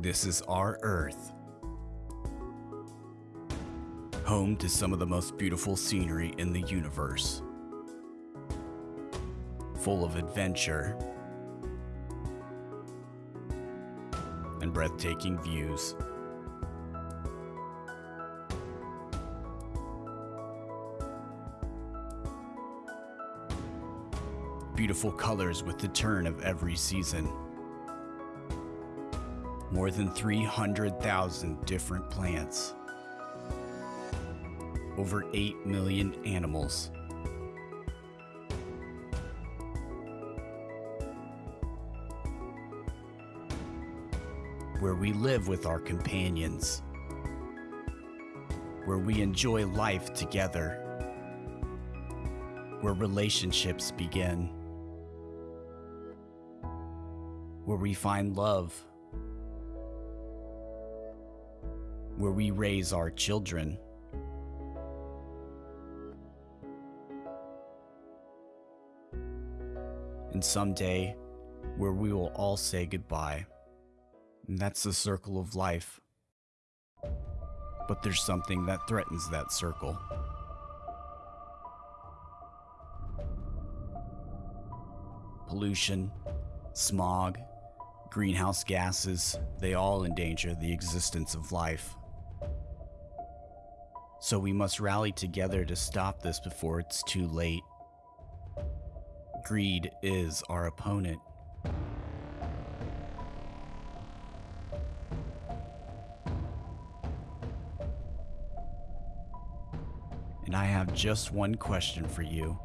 This is our Earth. Home to some of the most beautiful scenery in the universe. Full of adventure and breathtaking views. Beautiful colors with the turn of every season. More than 300,000 different plants. Over 8 million animals. Where we live with our companions. Where we enjoy life together. Where relationships begin. Where we find love. Where we raise our children. And someday, where we will all say goodbye. And that's the circle of life. But there's something that threatens that circle. Pollution, smog, greenhouse gases, they all endanger the existence of life. So we must rally together to stop this before it's too late. Greed is our opponent. And I have just one question for you.